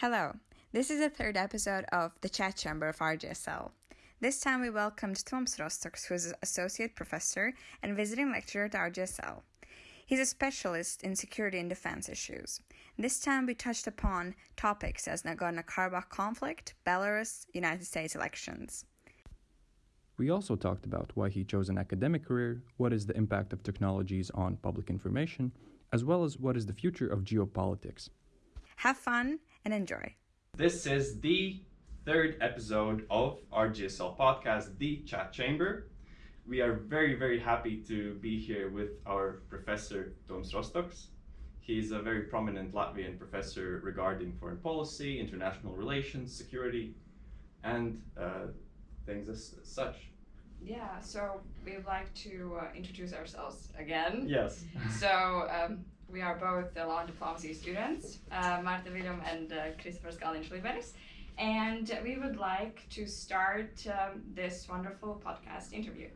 Hello, this is the third episode of the chat chamber of RGSL. This time we welcomed Toms Rostoks, who is an associate professor and visiting lecturer at RGSL. He's a specialist in security and defense issues. This time we touched upon topics as Nagorno-Karabakh conflict, Belarus, United States elections. We also talked about why he chose an academic career, what is the impact of technologies on public information, as well as what is the future of geopolitics. Have fun and enjoy. This is the third episode of RGSL podcast, The Chat Chamber. We are very, very happy to be here with our professor, Toms Rostoks. He's a very prominent Latvian professor regarding foreign policy, international relations, security, and uh, things as such. Yeah, so we'd like to uh, introduce ourselves again. Yes. So um, we are both the law and diplomacy students, uh, Marta William and uh, Christopher Skalin Schliberis. And we would like to start um, this wonderful podcast interview.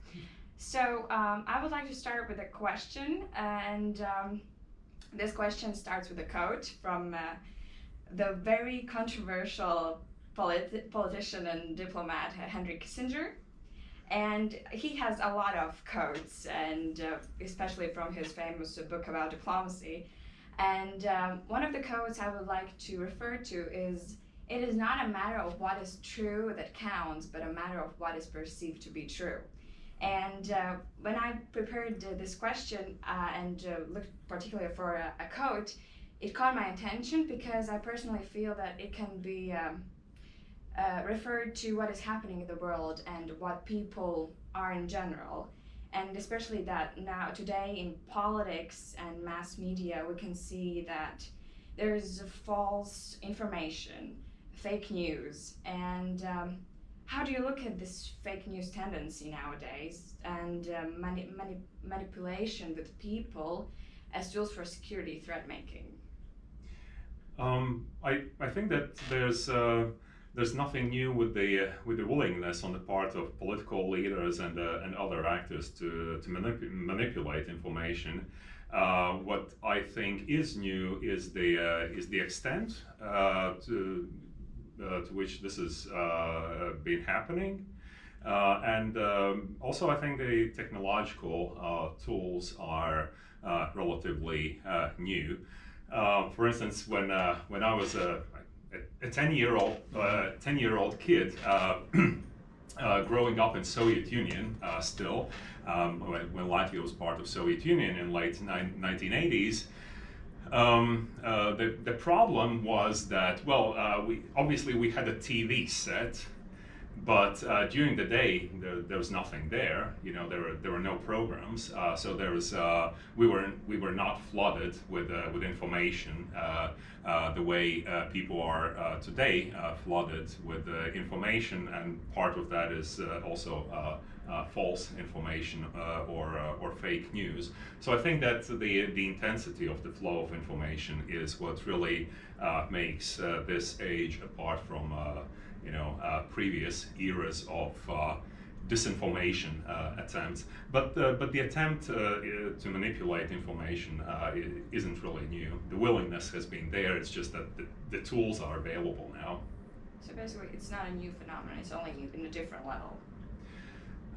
So um, I would like to start with a question, and um, this question starts with a quote from uh, the very controversial polit- politician and diplomat Henry Kissinger. And he has a lot of quotes, and uh, especially from his famous book about diplomacy. And um, one of the quotes I would like to refer to is It is not a matter of what is true that counts, but a matter of what is perceived to be true. And uh, when I prepared uh, this question uh, and uh, looked particularly for a, a, quote, it caught my attention because I personally feel that it can be um, uh, referred to what is happening in the world and what people are in general. And especially that now, today, in politics and mass media, we can see that there's false information, fake news, and um, how do you look at this fake news tendency nowadays and um, mani- mani- manipulation with people as tools for security threat making? Um, I, I think that there's uh, there's nothing new with the uh, with the willingness on the part of political leaders and uh, and other actors to to manip- manipulate information. Uh, what I think is new is the uh, is the extent uh, to to which this has been happening. and um, also, I think the technological tools are relatively new. for instance, when when I was a a 10 year old uh, 10 year old kid uh, uh, growing up in Soviet Union uh, still um, when, when, Latvia was part of Soviet Union in late 1980s um, uh, the, the problem was that well uh, we obviously we had a TV set but uh, during the day there, there, was nothing there you know there were there were no programs uh, so there was uh, we were we were not flooded with uh, with information uh, uh, the way people are today flooded with information. And part of that is also false information or or fake news. So I think that the the intensity of the flow of information is what really makes this age apart from you know, uh, previous eras of uh, disinformation uh, attempts. But, but the attempt to manipulate information isn't really new. The willingness has been there, it's just that the, the tools are available now. So basically, it's not a new phenomenon, it's only in a different level.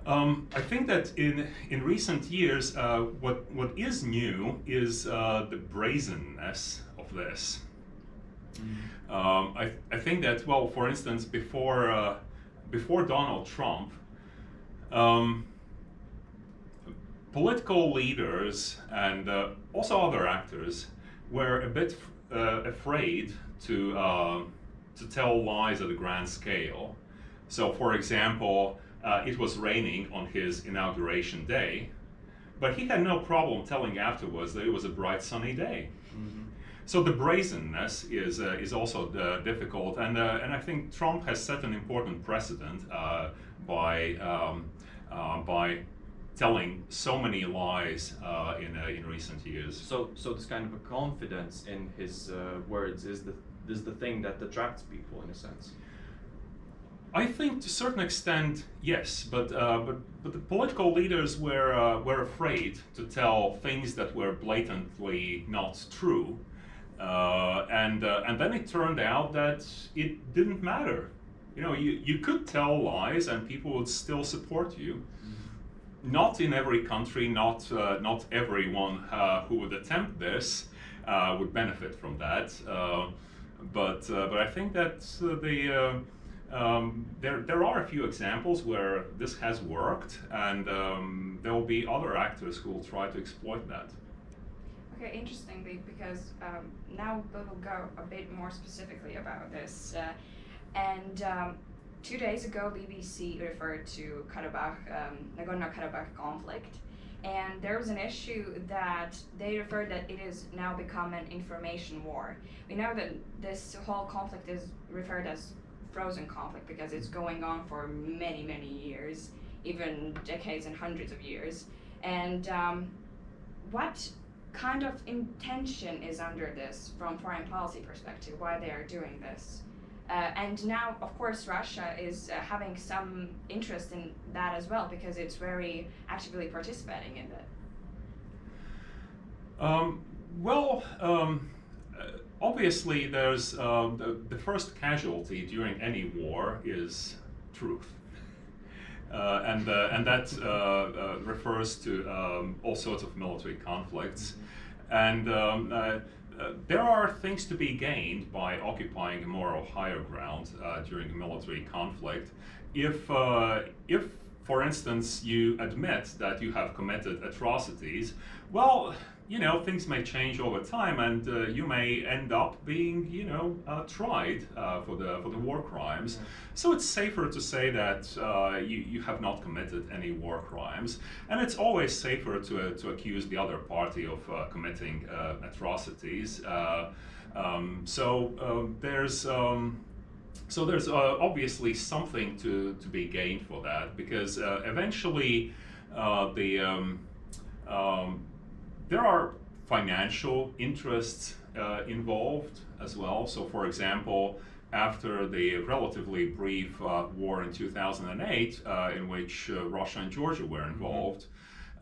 Um, I think that in in recent years, uh, what what is new is uh, the brazenness of this. Mm. Um, I, I think that well, for instance, before uh, before Donald Trump, um, political leaders and uh, also other actors were a bit uh, afraid to uh, to tell lies at a grand scale. So, for example, uh, it was raining on his inauguration day, but he had no problem telling afterwards that it was a bright sunny day. Mm-hmm. So the brazenness is uh, is also uh, difficult, and uh, and I think Trump has set an important precedent uh, by um, uh, by telling so many lies uh, in in recent years. So so this kind of a confidence in his words is the is the thing that attracts people in a sense. I think to a certain extent, yes, but uh, but but the political leaders were uh, were afraid to tell things that were blatantly not true, Uh, and uh, and then it turned out that it didn't matter. You know, you, you could tell lies and people would still support you. Not in every country, not uh, not everyone uh, who would attempt this uh, would benefit from that. But but I think that the um, there, there are a few examples where this has worked, and um, there will be other actors who will try to exploit that. Okay, interesting because um, now we will go a bit more specifically about this. Uh, and um, two days ago, BBC referred to Karabakh, um, Nagorno-Karabakh conflict, and there was an issue that they referred that it has now become an information war. We know that this whole conflict is referred as frozen conflict because it's going on for many, many years, even decades and hundreds of years. And um, what kind of intention is under this from foreign policy perspective, why they are doing this. Uh, and now, of course, Russia is uh, having some interest in that as well because it's very actively participating in it. Um, well, um, uh, obviously, there's uh, the, the first casualty during any war is truth. Uh, and, uh, and that uh, uh refers to um, all sorts of military conflicts. And um, uh, uh, there are things to be gained by occupying a moral higher ground during a military conflict. If, if, for instance, you admit that you have committed atrocities, well, you know, things may change over time, and uh, you may end up being, you know, uh, tried uh, for the for the war crimes. Yeah. So it's safer to say that uh, you you have not committed any war crimes, and it's always safer to uh, to accuse the other party of uh, committing atrocities. Um, so there's. Um, so there's obviously something to, to be gained for that because eventually the um, um, there are financial interests uh, involved as well. So, for example, after the relatively brief uh, war in 2008, uh, in which uh, Russia and Georgia were mm-hmm. involved,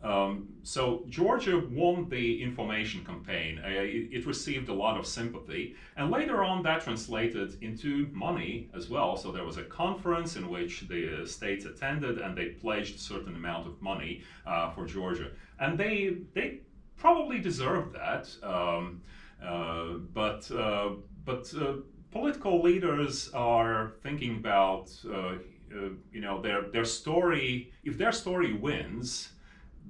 um, so Georgia won the information campaign. Uh, it, it, received a lot of sympathy, and later on that translated into money as well. So there was a conference in which the states attended, and they pledged a certain amount of money uh, for Georgia, and they they probably deserve that. Um, uh, but uh, but uh, political leaders are thinking about uh, you know their their story. If their story wins,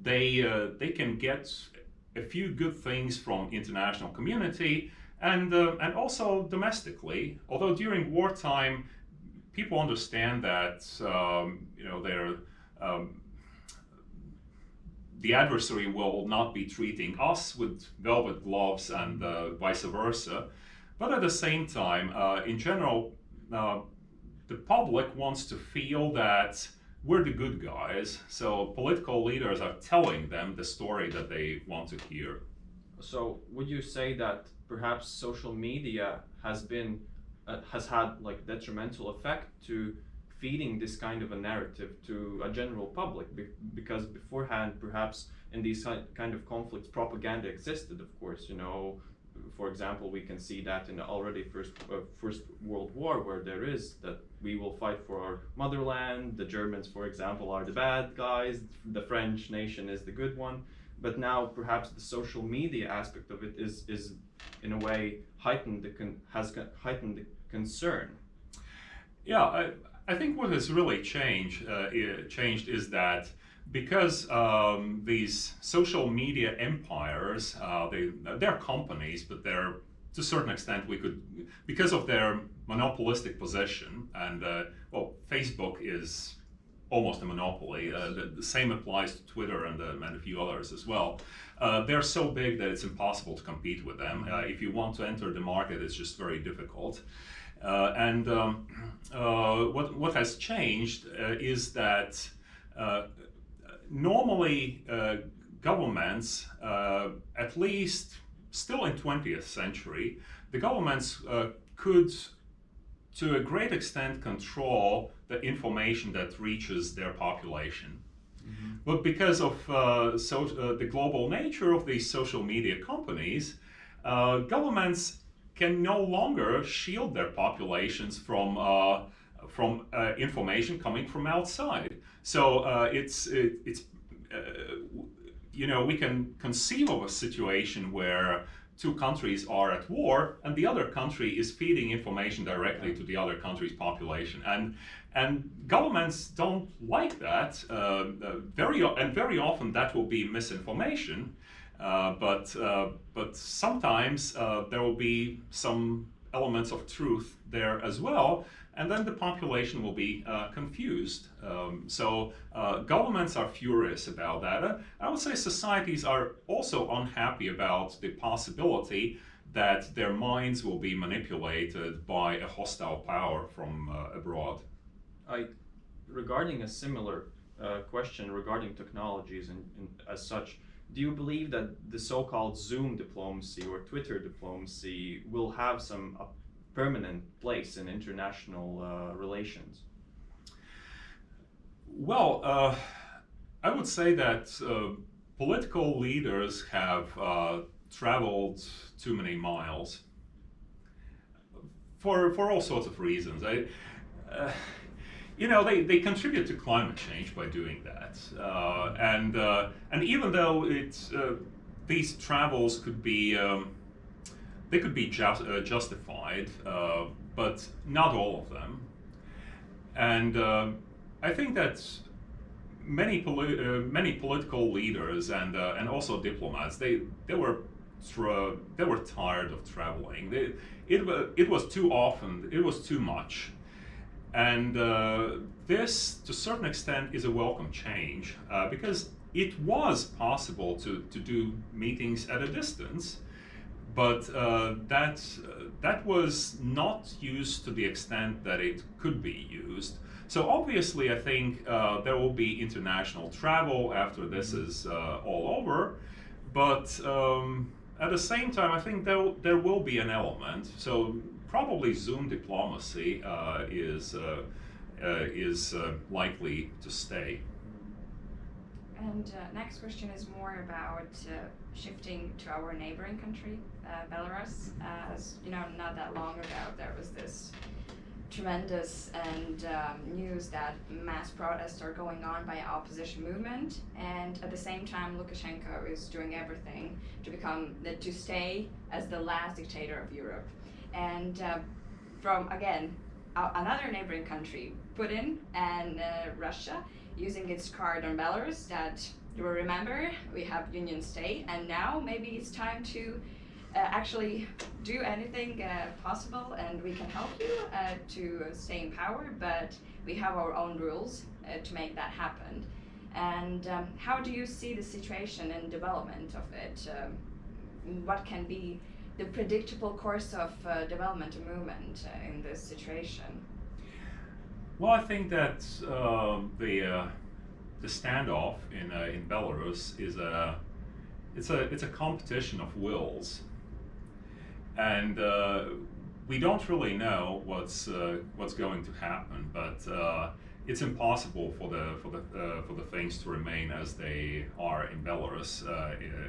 they they can get a few good things from international community and and also domestically. Although during wartime, people understand that um, you know they're um, the adversary will not be treating us with velvet gloves and uh, vice versa. But at the same time, uh, in general, uh, the public wants to feel that we're the good guys. So political leaders are telling them the story that they want to hear. So would you say that perhaps social media has been uh, has had like detrimental effect to feeding this kind of a narrative to a general public be because beforehand perhaps in these kind of conflicts propaganda existed of course you know. For example we can see that in the already first uh, first world war where there is that we will fight for our motherland the germans for example are the bad guys the french nation is the good one. But now perhaps the social media aspect of it is is in a way heightened the has heightened the concern. Yeah I, I think what has really changed uh, changed is that because um, these social media empires, uh, they they're companies, but they're to a certain extent we could because of their monopolistic position and uh, well, Facebook is almost a monopoly. Uh, the, the, same applies to Twitter and, uh, and a few others as well. Uh, they're so big that it's impossible to compete with them. Uh, if you want to enter the market, it's just very difficult. Uh, and um, uh, what, what has changed uh, is that normally governments, at least still in 20th century, the governments could to a great extent control the information that reaches their population. Mm-hmm. But because of uh, so, uh, the global nature of these social media companies, uh, governments can no longer shield their populations from uh, from uh, information coming from outside. So uh, it's it, it's uh, you know we can conceive of a situation where two countries are at war and the other country is feeding information directly to the other country's population and and governments don't like that uh, uh, very and very often that will be misinformation but uh, but sometimes uh, there will be some elements of truth there as well and then the population will be uh, confused. Um, so uh, governments are furious about that. Uh, I would say societies are also unhappy about the possibility that their minds will be manipulated by a hostile power from uh, abroad. I, regarding a similar uh, question regarding technologies and, and as such, do you believe that the so-called Zoom diplomacy or Twitter diplomacy will have some permanent place in international uh, relations? Well, uh, I would say that uh, political leaders have uh, traveled too many miles for, for all sorts of reasons. I, uh, you know, they, they contribute to climate change by doing that. Uh, and, and even though it's, these travels could be um, they could be just, uh, justified, uh, but not all of them. And uh, I think that many poli- uh, many political leaders and uh, and also diplomats they they were they were tired of traveling. They, it it was too often. It was too much. And uh, this, to a certain extent, is a welcome change because it was possible to, to do meetings at a distance but uh, that uh, that was not used to the extent that it could be used. So obviously, I think uh, there will be international travel after this mm-hmm. is uh, all over, but um, at the same time, I think there there will be an element. So probably Zoom diplomacy uh, is uh, is likely to stay. And uh, next question is more about uh, shifting to our neighboring country, uh, Belarus. As you know, not that long ago, there was this tremendous and um, news that mass protests are going on by opposition movement, and at the same time, Lukashenko is doing everything to become to stay as the last dictator of Europe. And uh, from again, another neighboring country, Putin and uh, Russia using its card on Belarus that you will remember we have Union State and now maybe it's time to uh, actually do anything uh, possible and we can help you uh, to stay in power but we have our own rules uh, to make that happen. And um, how do you see the situation and development of it? Um, what can be the predictable course of uh, development and movement uh, in this situation well, I think that uh, the the standoff in uh, in Belarus is a it's a it's a competition of wills, and uh, we don't really know what's uh, what's going to happen. But it's impossible for the for the for the things to remain as they are in Belarus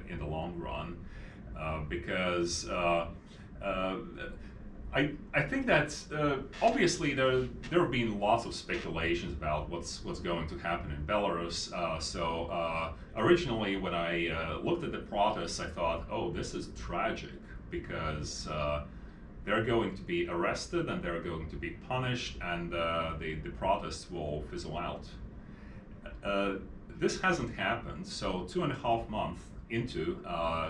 in, the long run, because. I, I think that uh, obviously there there have been lots of speculations about what's what's going to happen in Belarus. Uh, so uh, originally, when I uh, looked at the protests, I thought, oh, this is tragic because uh, they're going to be arrested and they're going to be punished, and uh, the the protests will fizzle out. this hasn't happened. So two and a half months into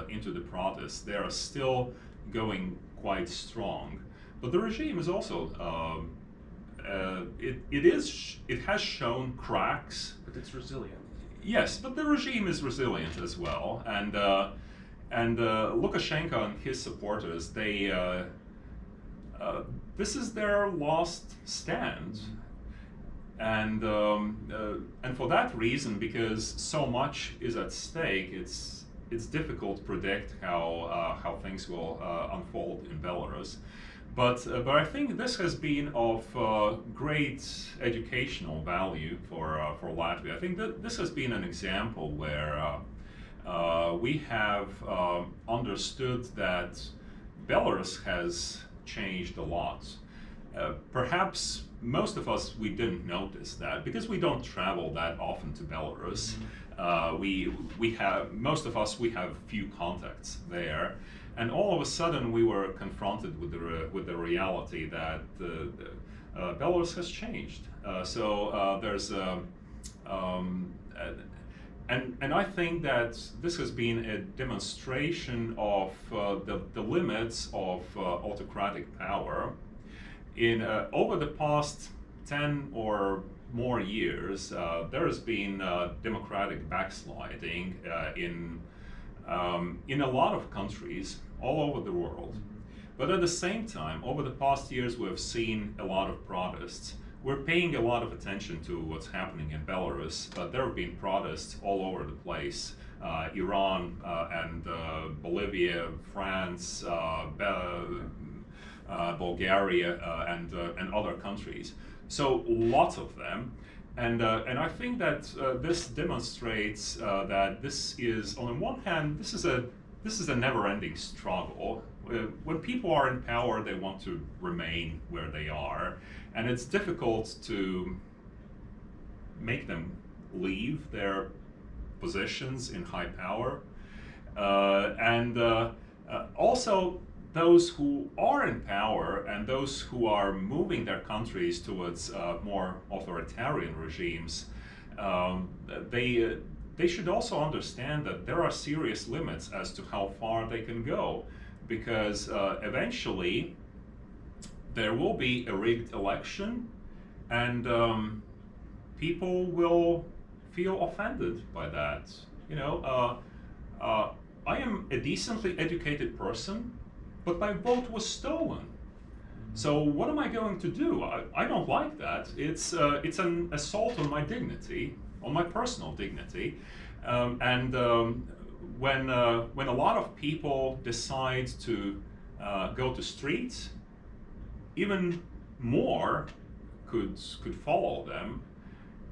into the protests, they are still going quite strong. But the regime is also um, uh, it, it is it has shown cracks. But it's resilient. Yes, but the regime is resilient as well, and uh, and uh, Lukashenko and his supporters they uh, uh, this is their last stand. And um, uh, and for that reason, because so much is at stake, it's it's difficult to predict how how things will unfold in Belarus. But, uh, but I think this has been of uh, great educational value for, uh, for Latvia. I think that this has been an example where, uh, uh, we have um, understood that Belarus has changed a lot. Uh, perhaps most of us we didn't notice that because we don't travel that often to Belarus. Uh, we we have most of us we have few contacts there, and all of a sudden we were confronted with the with the reality that uh, uh, Belarus has changed. Uh, so uh, there's um, um, and and I think that this has been a demonstration of the the limits of autocratic power in over the past 10 or more years, uh, there has been uh, democratic backsliding uh, in, um, in a lot of countries all over the world. But at the same time, over the past years, we've seen a lot of protests. We're paying a lot of attention to what's happening in Belarus, but there have been protests all over the place. Uh, Iran uh, and Bolivia, France, Bulgaria, and, and other countries. So lots of them. And, and I think that this demonstrates that this is, on the one hand, this is a, this is a never-ending struggle. when people are in power, they want to remain where they are. And it's difficult to make them leave their positions in high power. Uh, and uh, uh, also, those who are in power and those who are moving their countries towards uh, more authoritarian regimes, um, they, uh, they should also understand that there are serious limits as to how far they can go because uh, eventually there will be a rigged election and um, people will feel offended by that. You know, uh, uh, I am a decently educated person but my vote was stolen. So what am I going to do? I, I don't like that. It's, uh, it's an assault on my dignity, on my personal dignity. Um, and um, when, uh, when a lot of people decide to uh, go to streets, even more could, could follow them.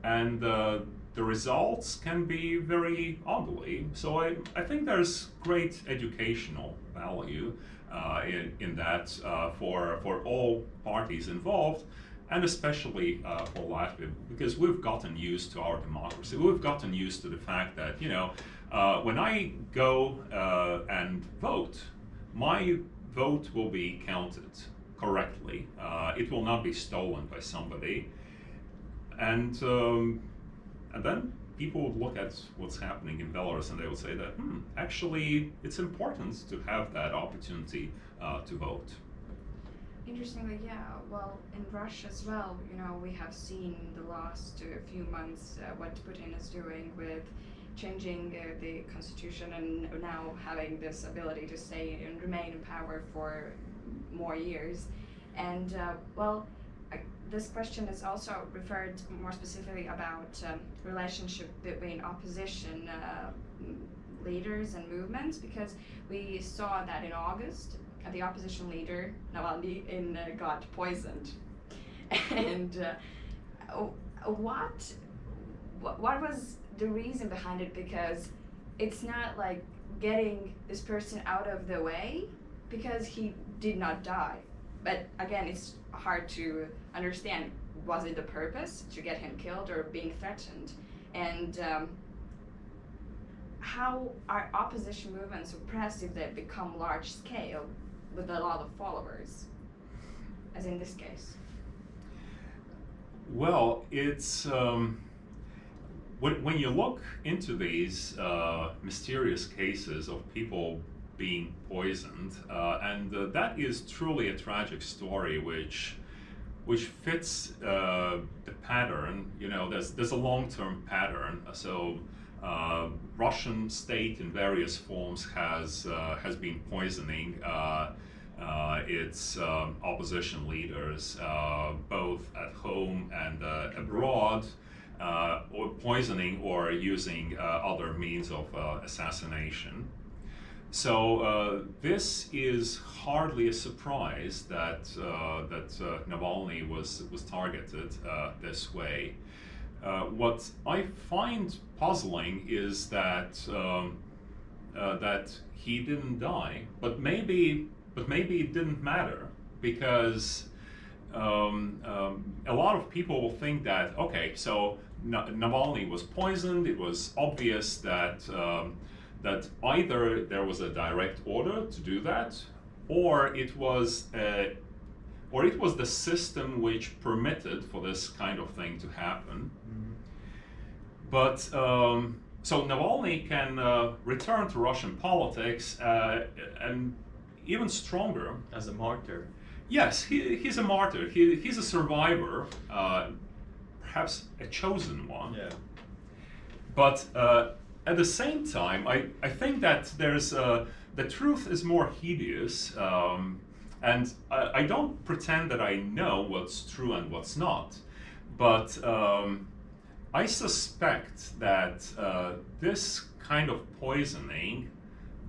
And uh, the results can be very ugly. So I, I think there's great educational value in, in that uh, for, for all parties involved, and especially uh, for Latvia, because we've gotten used to our democracy. We've gotten used to the fact that, you know, uh, when I go uh, and vote, my vote will be counted correctly. Uh, it will not be stolen by somebody. And, um, and then people would look at what's happening in Belarus and they would say that, hmm, actually, it's important to have that opportunity uh, to vote. Interestingly, yeah. Well, in Russia as well, you know, we have seen the last uh, few months uh, what Putin is doing with changing uh, the constitution and now having this ability to stay and remain in power for more years. And uh, well, this question is also referred more specifically about um, relationship between opposition uh, leaders and movements because we saw that in August uh, the opposition leader Navalny in, uh, got poisoned. And uh, what what was the reason behind it? Because it's not like getting this person out of the way because he did not die. But again it's hard to understand was it the purpose to get him killed or being threatened? And um, how are opposition movements suppressed if they become large scale with a lot of followers? As in this case. Well it's um, when, when you look into these uh, mysterious cases of people being poisoned, uh, and uh, that is truly a tragic story, which which fits uh, the pattern. You know, there's there's a long-term pattern. So. Uh, Russian state in various forms has uh, has been poisoning uh, its um, opposition leaders, both at home and abroad, or poisoning or using other means of assassination. So uh, this is hardly a surprise that uh, that uh, Navalny was was targeted uh, this way. Uh, what I find puzzling is that um, uh, that he didn't die, but maybe but maybe it didn't matter because um, um, a lot of people will think that okay, so Navalny was poisoned. It was obvious that um, that either there was a direct order to do that, or it was a, or it was the system which permitted for this kind of thing to happen. Mm-hmm. But um, so Navalny can uh, return to Russian politics uh, and even stronger as a martyr. Yes, he, he's a martyr. He, he's a survivor, uh, perhaps a chosen one. Yeah. But uh, at the same time, I, I think that there's uh, the truth is more hideous, um, and I, I, don't pretend that I know what's true and what's not, but um, I suspect that uh, this kind of poisoning,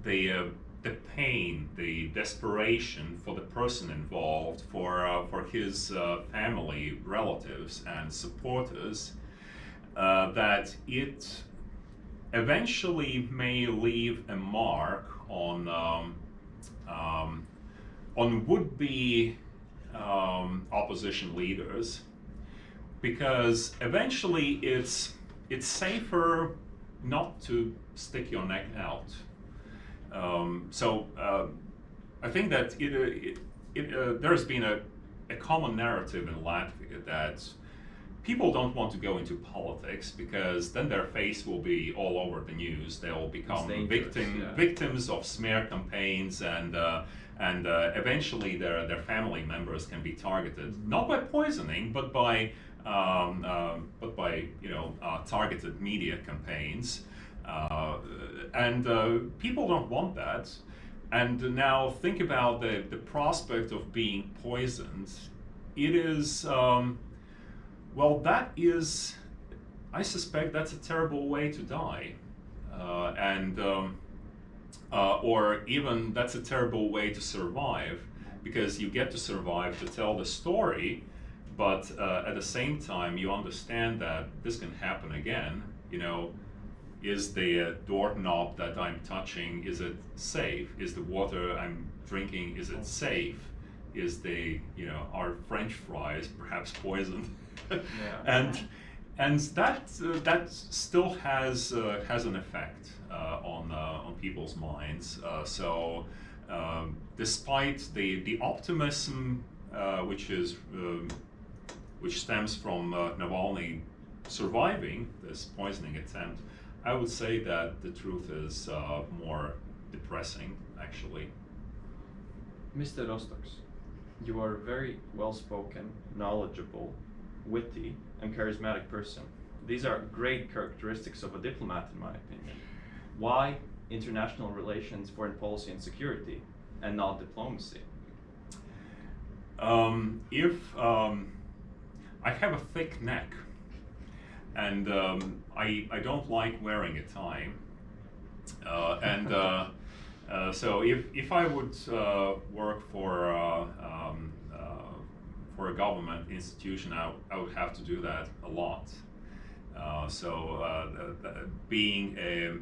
the uh, the pain, the desperation for the person involved, for uh, for his uh, family, relatives, and supporters, uh, that it eventually may leave a mark on um, um, on would-be um, opposition leaders, because eventually it's it's safer not to stick your neck out. Um, so uh, I think that it, it, it uh, there's been a, a common narrative in Latvia that people don't want to go into politics because then their face will be all over the news. They'll become victim, yeah. victims of smear campaigns and uh, and uh, eventually their, their family members can be targeted mm-hmm. not by poisoning but by um, uh, but by you know uh, targeted media campaigns. Uh, and uh, people don't want that. And now think about the, the prospect of being poisoned. It is, um, well, that is, I suspect that's a terrible way to die. Uh, and, um, uh, or even that's a terrible way to survive because you get to survive to tell the story, but uh, at the same time, you understand that this can happen again. You know, is the doorknob that I'm touching, is it safe? Is the water I'm drinking, is it safe? Is the, you know, are French fries perhaps poisoned? yeah. and and that uh, that still has uh, has an effect uh, on uh, on people's minds. Uh, so um, despite the the optimism uh, which is um, which stems from Navalny surviving this poisoning attempt, I would say that the truth is uh, more depressing, actually. Mr. Rostoks, you are very well spoken, knowledgeable, witty, and charismatic person. These are great characteristics of a diplomat, in my opinion. Why international relations, foreign policy, and security, and not diplomacy? Um, if um, I have a thick neck, and um, I, I don't like wearing a tie. Uh, and uh, uh, so if, if I would uh, work for, uh, uh, for a government institution, I, I would have to do that a lot. so the, the, being a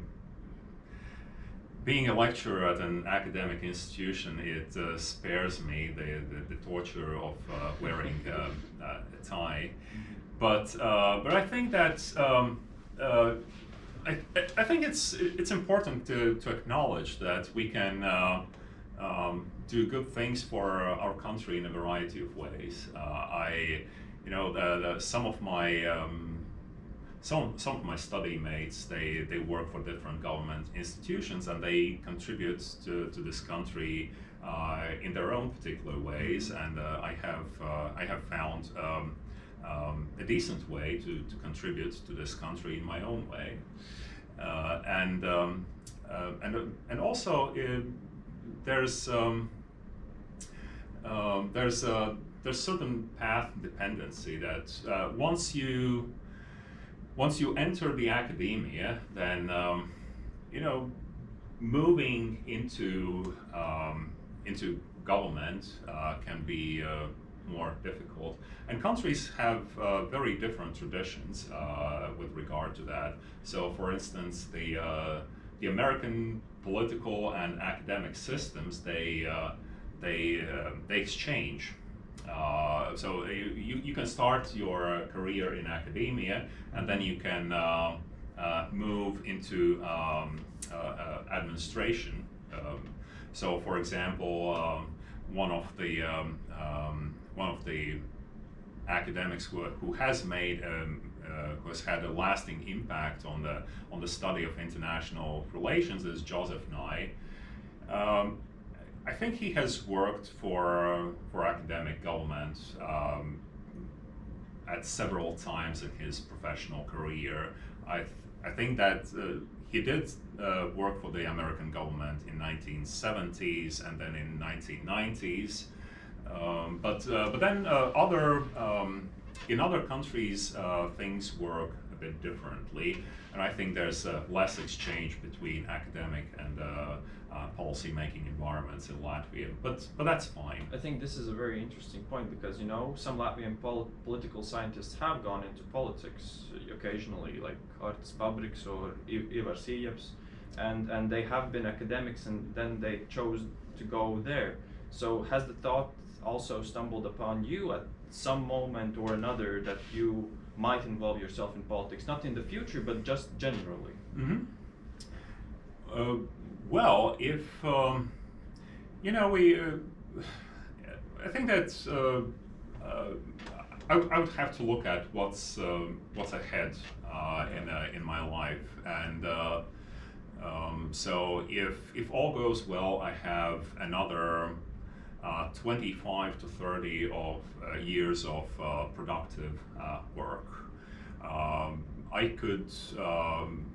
being a lecturer at an academic institution, it uh, spares me the, the, the torture of uh, wearing uh, a tie. But uh, but I think that um, uh, I, I think it's it's important to, to acknowledge that we can uh, um, do good things for our country in a variety of ways. Uh, I you know the, the, some of my um, some some of my study mates they, they work for different government institutions and they contribute to, to this country uh, in their own particular ways and uh, I have uh, I have found um, um, a decent way to, to contribute to this country in my own way. Uh, and, um, uh, and, and also there's, um, um, there's, a, there's certain path dependency that uh, once you once you enter the academia, then um, you know moving into um, into government uh, can be uh, more difficult. And countries have uh, very different traditions uh, with regard to that. So, for instance, the uh, the American political and academic systems they they uh, they exchange. Uh, so you, you can start your career in academia and then you can uh, uh, move into um, administration. Um, so, for example, um, one of the um, um, one of the academics who, who has made um, uh, who has had a lasting impact on the on the study of international relations is Joseph Nye. Um, I think he has worked for for academic government um, at several times in his professional career. I th I think that uh, he did uh, work for the American government in 1970s and then in 1990s. Um, but uh, but then uh, other um, in other countries uh, things work a bit differently, and I think there's uh, less exchange between academic and uh, policy-making environments in Latvia, but but that's fine. I think this is a very interesting point because you know some Latvian pol political scientists have gone into politics occasionally, like Artis Pabriks or Ivars Ijabs, and and they have been academics and then they chose to go there. So has the thought also stumbled upon you at some moment or another that you might involve yourself in politics, not in the future, but just generally? Mm -hmm. uh, well, if um, you know, we, uh, I think that uh, uh, I, I, would have to look at what's um, what's ahead uh, in uh, in my life, and um, so if if all goes well, I have another. 25 to 30 of years of productive work. Um, I could um,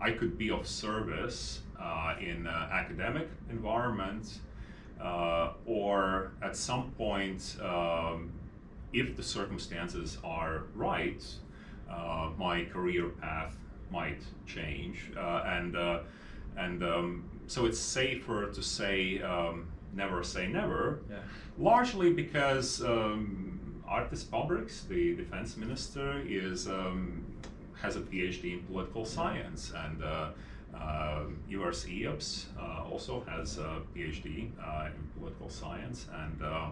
I could be of service uh, in uh, academic environment uh, or at some point um, if the circumstances are right uh, my career path might change. Uh, and uh, and um, so it's safer to say um, never say never. Yeah. largely because um, Artis Pabriks, the defense minister, is um, has a PhD in political science. And uh, Ivars Ijabs uh, also has a PhD uh, in political science, and uh,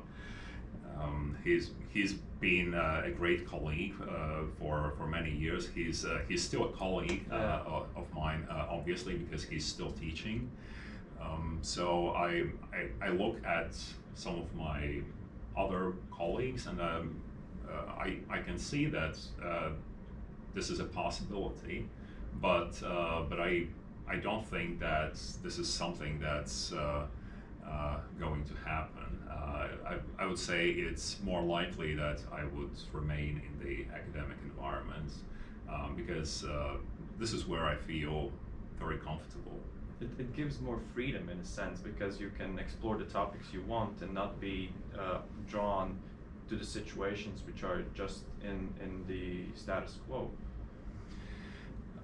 um, he's he's been uh, a great colleague uh, for for many years. He's he's still a colleague of, of, mine, obviously, because he's still teaching. Um, so I, I, I look at some of my other colleagues, and um, I I can see that this is a possibility, but but I I don't think that this is something that's uh, uh, going to happen. Uh, I, I, would say it's more likely that I would remain in the academic environment um, because uh, this is where I feel very comfortable. It, it, gives more freedom in a sense because you can explore the topics you want and not be uh, drawn to the situations which are just in, in the status quo.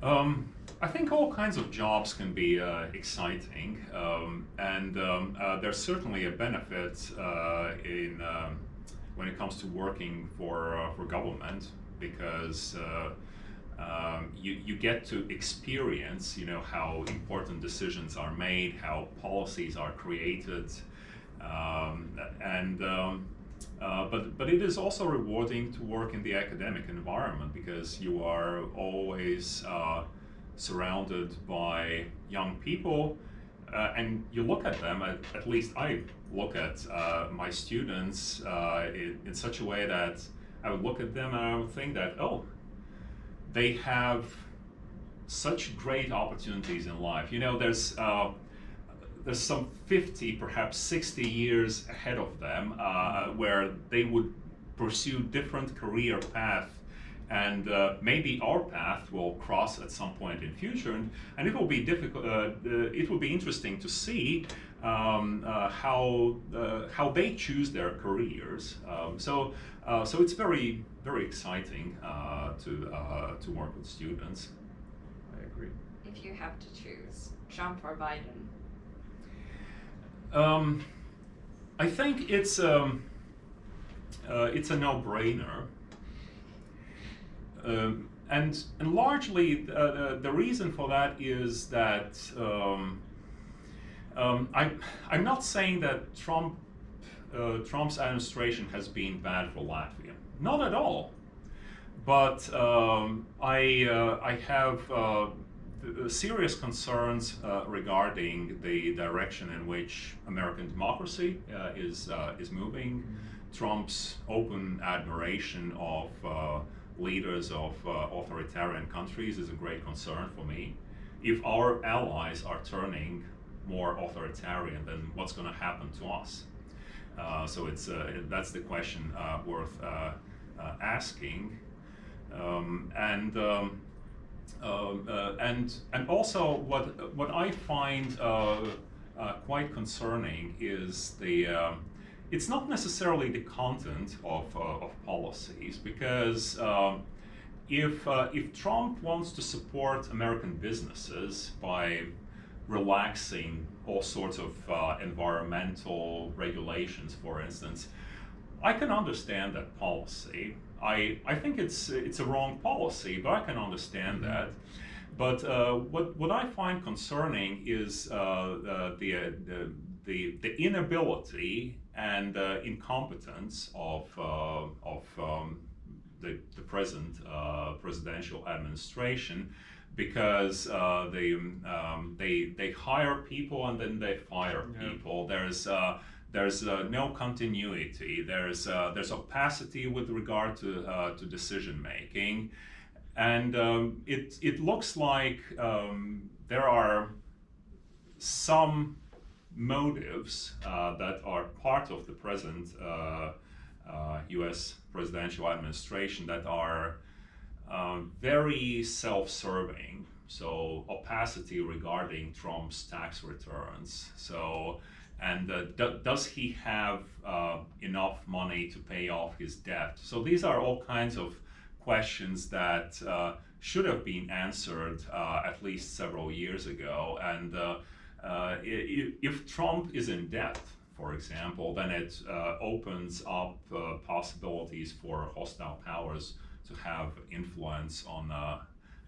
Um, I think all kinds of jobs can be uh, exciting, um, and um, uh, there's certainly a benefit uh, in um, when it comes to working for uh, for government because uh, um, you you get to experience, you know, how important decisions are made, how policies are created, um, and uh, but but it is also rewarding to work in the academic environment because you are always uh, surrounded by young people uh, and you look at them at, at least I look at uh, my students uh, in, in, such a way that I would look at them and I would think that oh they have such great opportunities in life. You know there's there's some 50, perhaps 60 years ahead of them uh, where they would pursue different career path. And uh, maybe our path will cross at some point in future. And, and it will be difficult uh, uh it will be interesting to see um, uh, how uh, how they choose their careers. Um, so so it's very very exciting to to work with students. I agree. If you have to choose Trump or Biden um, I think it's um, uh, it's a no-brainer, um, and and largely uh, the, the reason for that is that um, Um, I, I'm not saying that Trump, uh, Trump's administration has been bad for Latvia. Not at all. But um, I, uh, I have uh, serious concerns uh, regarding the direction in which American democracy uh, is, uh, is moving. Trump's open admiration of leaders of authoritarian countries is a great concern for me. If our allies are turning more authoritarian, then what's going to happen to us? Uh, so it's uh, that's the question uh, worth asking, um, and um, and and also what what I find quite concerning is the um, it's not necessarily the content of, of policies because um, if, uh, if Trump wants to support American businesses by relaxing all sorts of uh, environmental regulations, for instance, I can understand that policy. I, I think it's, it's a wrong policy, but I can understand mm-hmm. that. But uh, what, what I find concerning is uh, uh the, uh, the, the, the, inability and uh, incompetence of, of um, the, the present presidential administration because uh, they um, they they hire people and then they fire yeah. people. There's uh, there's uh, no continuity. There's uh, there's opacity with regard to uh, to decision making, and um, it it looks like um, there are some motives uh, that are part of the present U.S. presidential administration that are um, very self-serving. So opacity regarding Trump's tax returns. So, and uh, do, does he have uh, enough money to pay off his debt? So these are all kinds of questions that uh, should have been answered uh, at least several years ago. And uh, uh, if Trump is in debt, for example, then it opens up possibilities for hostile powers to have influence on uh,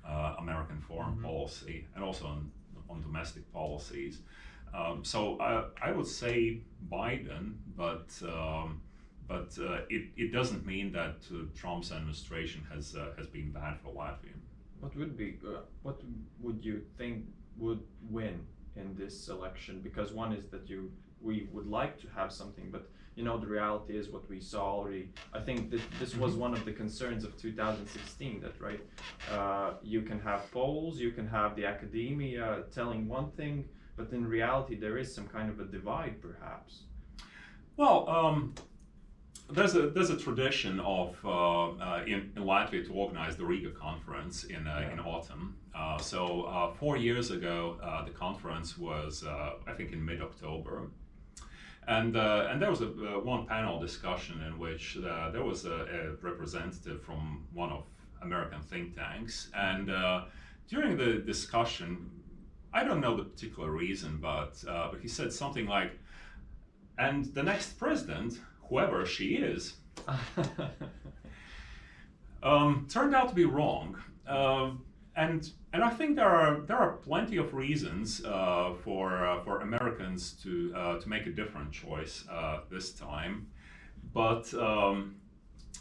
uh, American foreign mm-hmm. policy and also on, on domestic policies. Um, so I, I, would say Biden, but um, but uh, it, it doesn't mean that uh, Trump's administration has uh, has been bad for Latvia. What would be uh, what would you think would win in this election? Because one is that you we would like to have something, but you know the reality is what we saw already. I think that this was mm-hmm. one of the concerns of 2016. That right, uh, you can have polls, you can have the academia telling one thing, but in reality there is some kind of a divide, perhaps. Well. Um, there's a there's a tradition of uh, uh, in, in, Latvia to organize the Riga conference in uh, yeah. in autumn. Uh, so uh, four years ago, uh, the conference was I think in mid October, and, uh, and there was a, uh, one panel discussion in which uh, there was a, a, representative from one of American think tanks. And uh, during the discussion, I don't know the particular reason, but, uh, but he said something like, and the next president, whoever she is, um, turned out to be wrong. Uh, and and I think there are there are plenty of reasons uh, for uh, for Americans to uh, to make a different choice uh, this time, but um,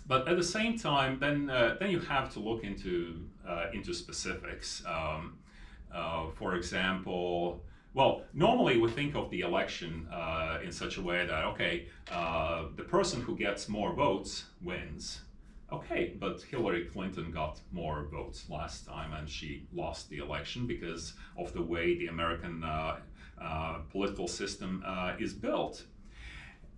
but at the same time, then uh, then you have to look into uh, into specifics. Um, for example. Well, normally we think of the election in such a way that okay, the person who gets more votes wins, okay, but Hillary Clinton got more votes last time and she lost the election because of the way the American uh, uh, political system uh, is built.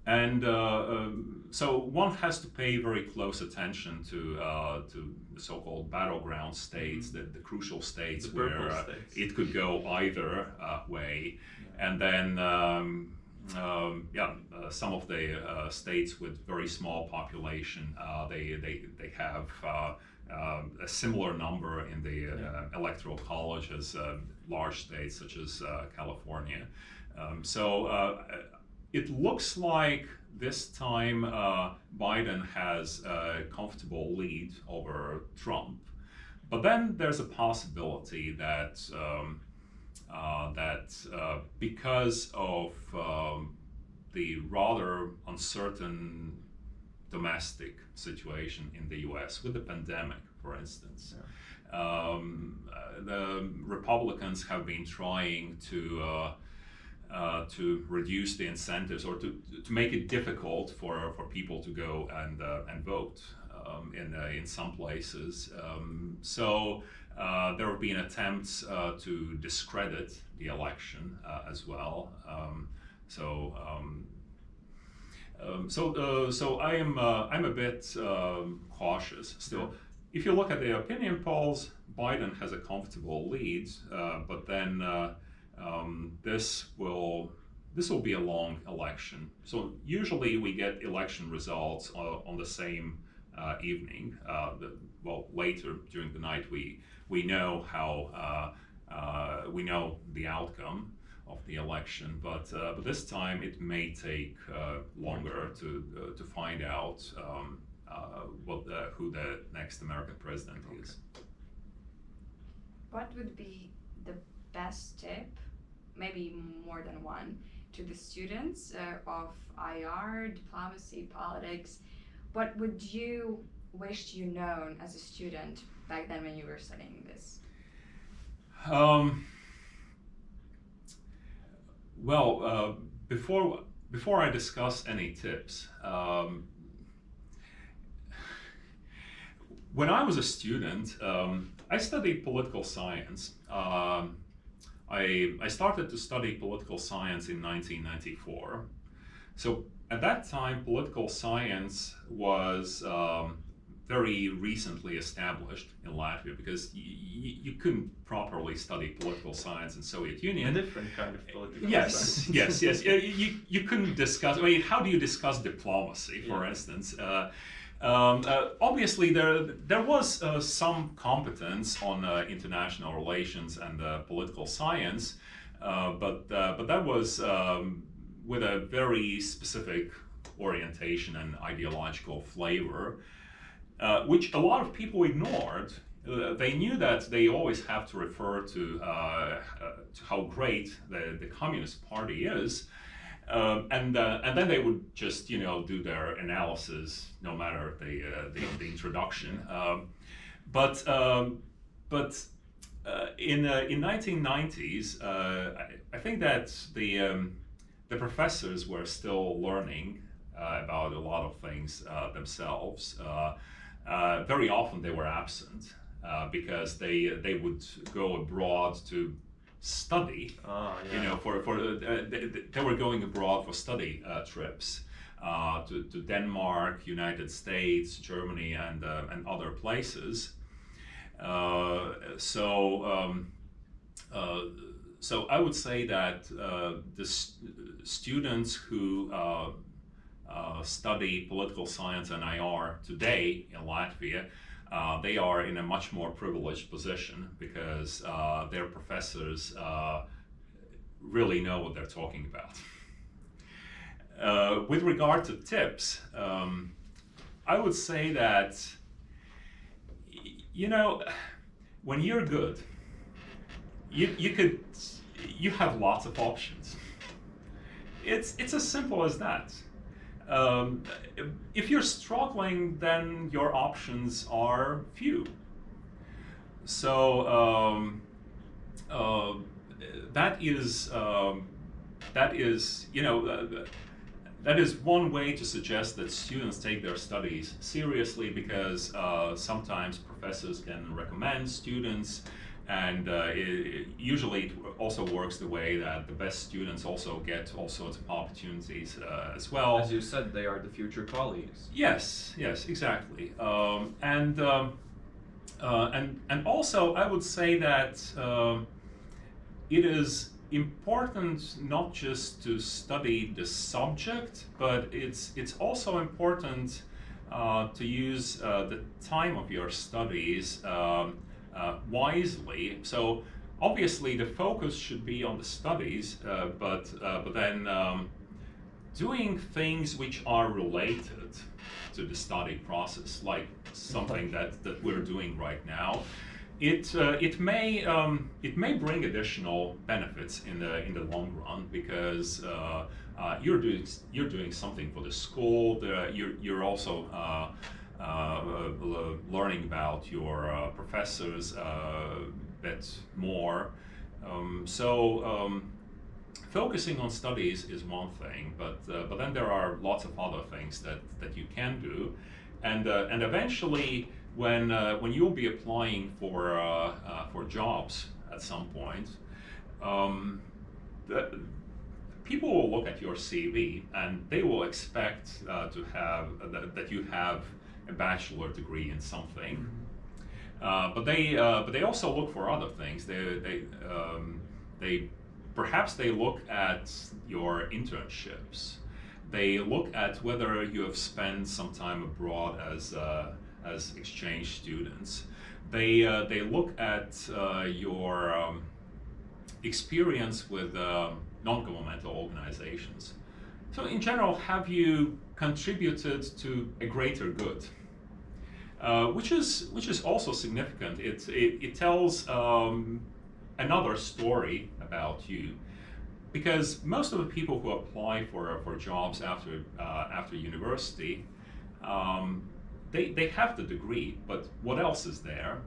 And uh, um, so one has to pay very close attention to uh, to the so-called battleground states, mm-hmm. the, the crucial states the where uh, states. it could go either way. Yeah. And then um, um, yeah, uh, some of the uh, states with very small population, uh, they, they, they have uh, um, a similar number in the uh, yeah. electoral college as uh, large states such as California. Um, so it looks like this time Biden has a comfortable lead over Trump. But then there's a possibility that um, uh, that uh, because of um, the rather uncertain domestic situation in the US with the pandemic, for instance. Yeah. Um, uh, the Republicans have been trying to uh, uh, to reduce the incentives or to, to make it difficult for, for people to go and, uh, and vote um, in, uh, in some places. Um, so uh, there have been attempts to discredit the election as well. Um, so um, um, so, uh, so I am uh, I'm a bit um, cautious still. If you look at the opinion polls, Biden has a comfortable lead, uh, but then uh, um, this will this will be a long election. So usually we get election results on the same uh, evening. Uh, the, well, later during the night we we know how we know the outcome of the election. But uh, but this time it may take uh, longer to uh, to find out um, uh, what the, who the next American president okay. is. What would be the best tip, maybe more than one, to the students uh, of IR, diplomacy, politics? What would you wish you known as a student back then when you were studying this? Um, well, uh, before before I discuss any tips, um, when I was a student, um, I studied political science. Um, I, I started to study political science in 1994. So at that time, political science was um, very recently established in Latvia because you couldn't properly study political science in Soviet Union. A different kind of political yes, science. yes, yes. You, you couldn't discuss. I mean, how do you discuss diplomacy, for yeah. instance? Uh, um, uh, obviously, there there was uh, some competence on uh, international relations and uh, political science, uh, but but that was um, with a very specific orientation and ideological flavor uh, which a lot of people ignored. Uh, they knew that they always have to refer to, uh, uh to how great the, the Communist Party is. Um, and uh, and then they would just you know do their analysis no matter the the, the, introduction. Um, but um, but in in 1990s, I, I, think that the um, the professors were still learning about a lot of things themselves. Uh, very often they were absent uh, because they they would go abroad to study. Oh, yeah. You know, for for uh, they, they, were going abroad for study uh, trips uh, to to Denmark, United States, Germany, and and other places. so. Um, so I would say that the st students who uh, study political science and IR today in Latvia, uh, they are in a much more privileged position because uh, their professors uh, really know what they're talking about. Uh, with regard to tips, um, I would say that, you know, when you're good, you, you could, you have lots of options. It's, it's as simple as that. Um, if you're struggling, then your options are few. So um, uh, that is um, that is you know uh, that is one way to suggest that students take their studies seriously because uh, sometimes professors can recommend students and uh, it, usually it also works the way that the best students also get all sorts of opportunities uh, as well. As you said, they are the future colleagues. Yes, yes, exactly. Um, and um, uh, and and also, I would say that um, it is important not just to study the subject, but it's it's also important uh, to use uh, the time of your studies. Um, uh, wisely. So obviously the focus should be on the studies, uh, but uh, but then um, doing things which are related to the study process, like something that, that we're doing right now, it uh, it may um, it may bring additional benefits in the in the long run because uh, uh, you're doing you're doing something for the school. The, you're you're also uh, learning about your uh, professors a bit more. Um, so. Um, focusing on studies is one thing, but but then there are lots of other things that, that you can do, and and eventually when uh, when you'll be applying for uh, uh, for jobs at some point, um, people will look at your CV and they will expect uh, to have uh, that, that, you have a bachelor degree in something. Uh, but they but they also look for other things. They they um, they perhaps they look at your internships. They look at whether you have spent some time abroad as uh, as exchange students. They, uh, they look at uh, your um, experience with uh, non-governmental organizations. So in general, have you contributed to a greater good? Uh, which is which is also significant. It it, it tells um, another story about you, because most of the people who apply for for jobs after uh, after university um, they, they have the degree, but what else is there?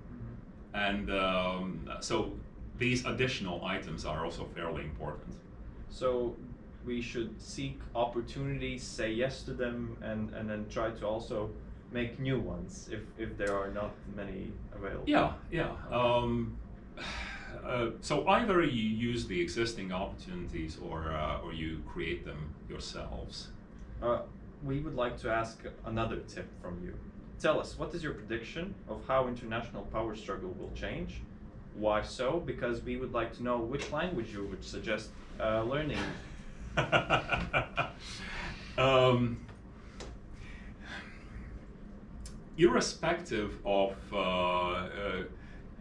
And um, so these additional items are also fairly important. So we should seek opportunities, say yes to them, and, and then try to also make new ones if, if there are not many available. Yeah, yeah. Um, uh, so either you use the existing opportunities or, uh, or you create them yourselves. Uh, we would like to ask another tip from you. Tell us, what is your prediction of how international power struggle will change? Why so? Because we would like to know which language you would suggest uh, learning. um, irrespective of uh, uh,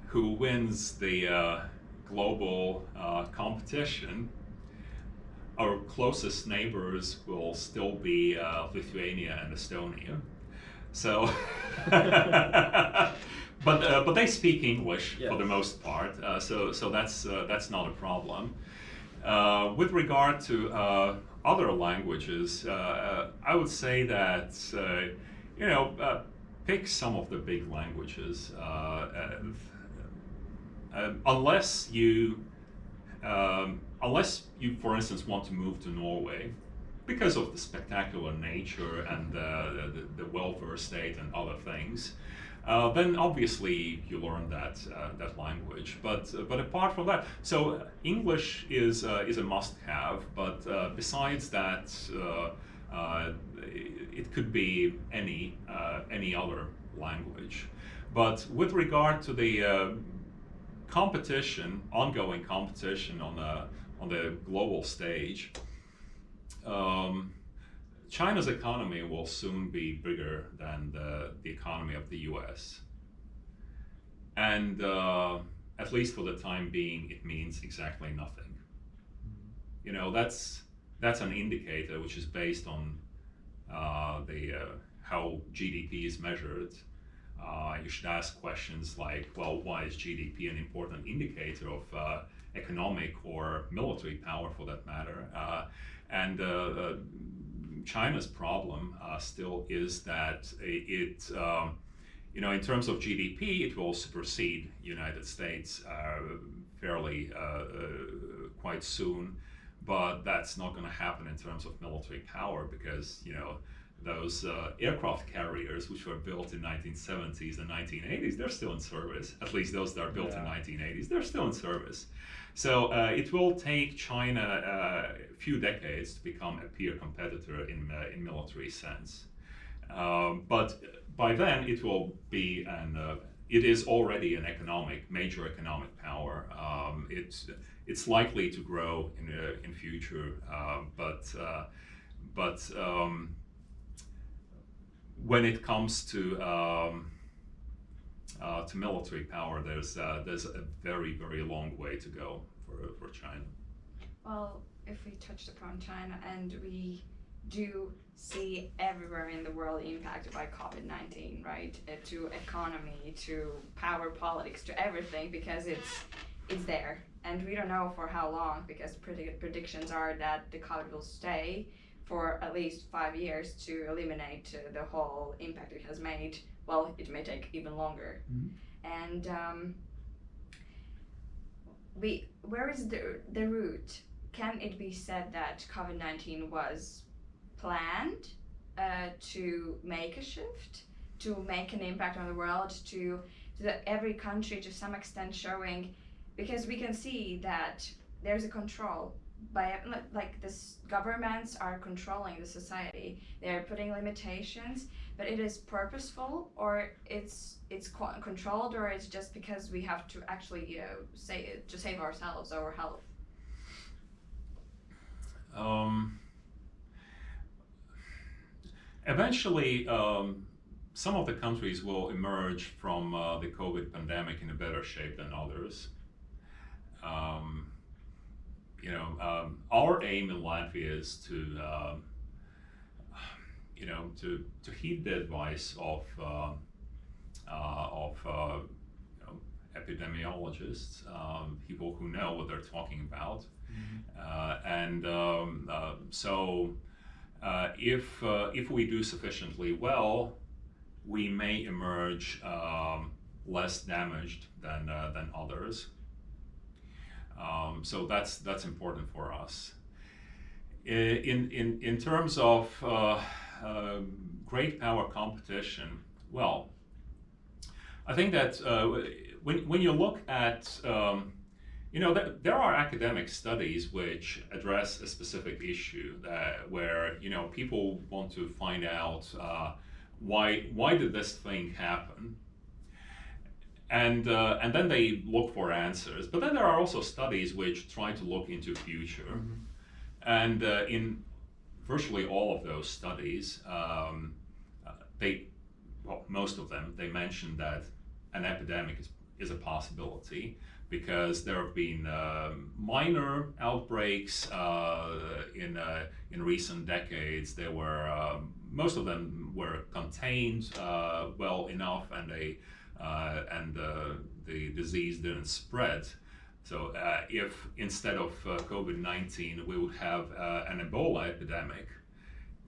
who wins the uh, global uh, competition, our closest neighbors will still be uh, Lithuania and Estonia. So, but uh, but they speak English yes. for the most part, uh, so so that's uh, that's not a problem. Uh, with regard to uh, other languages, uh, I would say that you know pick some of the big languages, unless you um, unless you, for instance, want to move to Norway because of the spectacular nature and the, the welfare state and other things. Uh, then obviously you learn that uh, that language. But uh, but apart from that, so English is uh, is a must-have. But uh, besides that, uh, it could be any any other language. But with regard to the competition, ongoing competition on the on the global stage, um, China's economy will soon be bigger than the, the economy of the US. And uh, at least for the time being, it means exactly nothing. You know, that's, that's an indicator which is based on uh, the, uh, how GDP is measured. Uh, you should ask questions like, well, why is GDP an important indicator of uh, economic or military power for that matter? Uh, and China's problem uh, still is that it, um, you know, in terms of GDP, it will supersede United States fairly quite soon. But that's not going to happen in terms of military power because, you know, those uh, aircraft carriers which were built in 1970s and 1980s they're still in service at least those that are built yeah. in 1980s they're still in service so uh, it will take China uh, a few decades to become a peer competitor in, uh, in military sense. Um, but by then it will be an uh, it is already an economic major economic power. Um, it's it's likely to grow in uh, in future, uh, but but um, when it comes to um, uh, to military power, there's uh, there's a very very long way to go for for China. Well, if we touched upon China and we do see everywhere in the world impacted by COVID-19, right? Uh, to economy, to power politics, to everything because it's it's there, and we don't know for how long because predi- predictions are that the COVID will stay for at least five years to eliminate uh, the whole impact it has made. Well, it may take even longer, Mhm. and um, we where is the the root? Can it be said that COVID nineteen was planned uh, to make a shift, to make an impact on the world, to, to the, every country to some extent showing, because we can see that there's a control by like this governments are controlling the society they're putting limitations but it is purposeful or it's it's co- controlled or it's just because we have to actually you know say to save ourselves our health Um, eventually, um, some of the countries will emerge from uh, the COVID pandemic in a better shape than others. Um, you know, um, our aim in Latvia is to, um, you know, to, to heed the advice of uh, uh, of uh, you know, epidemiologists, um, people who know what they're talking about. Uh, and um, uh, so, uh, if uh, if we do sufficiently well, we may emerge um, less damaged than uh, than others. Um, so that's that's important for us. In in in terms of uh, um, great power competition, well, I think that uh, when when you look at um, you know, there, there are academic studies which address a specific issue that where you know people want to find out uh, why why did this thing happen, and uh, and then they look for answers. But then there are also studies which try to look into future, and uh, in virtually all of those studies, um, uh, they well most of them they mention that an epidemic is, is a possibility because there have been um, minor outbreaks uh, in uh, in recent decades. There were um, most of them were contained uh, well enough, and they uh, and uh, the disease didn't spread. So uh, if instead of COVID nineteen we would have an Ebola epidemic,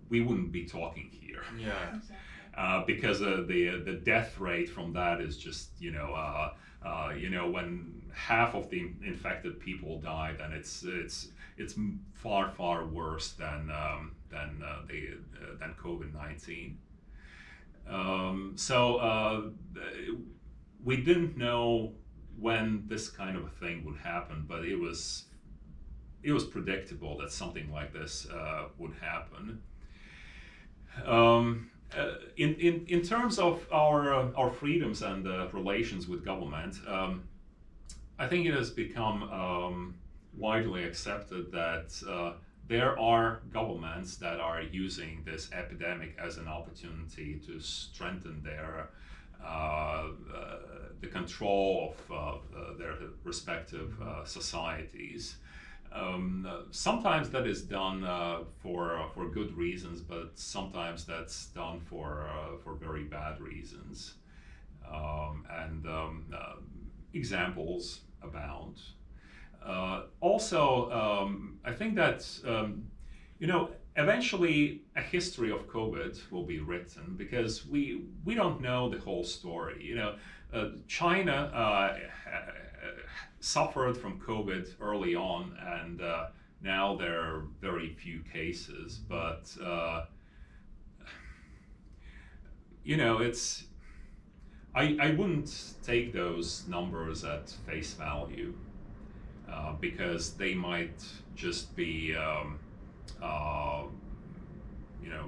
we wouldn't be talking here. Yeah. Uh, because uh, the the death rate from that is just you know uh, uh, you know when half of the infected people die, then it's it's it's far far worse than um, than uh, the uh, than COVID nineteen. Um, so uh, we didn't know when this kind of a thing would happen, but it was it was predictable that something like this uh, would happen. Um, uh, in, in, in terms of our, uh, our freedoms and uh, relations with government, um, I think it has become um, widely accepted that uh, there are governments that are using this epidemic as an opportunity to strengthen their uh, the control of uh, their respective societies. Um, uh, sometimes that is done uh, for uh, for good reasons, but sometimes that's done for for very bad reasons. Um, and um, examples abound. also, um, I think that um, you know eventually a history of COVID will be written because we we don't know the whole story. You know, uh, China uh, suffered from COVID early on, and uh, now there are very few cases. But uh, you know, it's I I wouldn't take those numbers at face value uh, because they might just be um, uh, you know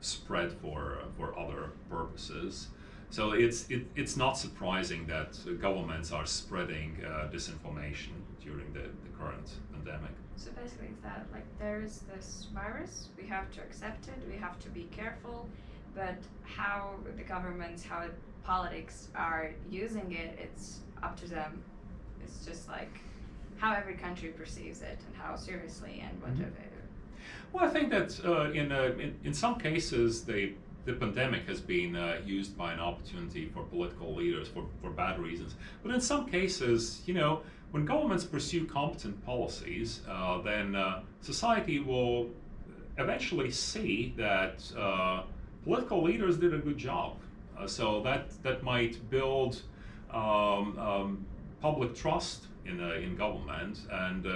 spread for for other purposes. So it's it, it's not surprising that governments are spreading uh, disinformation during the, the current pandemic. So basically, it's that like there is this virus, we have to accept it, we have to be careful, but how the governments, how politics are using it, it's up to them. It's just like how every country perceives it and how seriously and what Mhm. of it. Well, I think that uh, in, uh, in, in some cases the the pandemic has been uh, used by an opportunity for political leaders for, for bad reasons. But in some cases, you know, when governments pursue competent policies, uh, then uh, society will eventually see that uh, political leaders did a good job. Uh, so that that might build um, um, public trust in in government and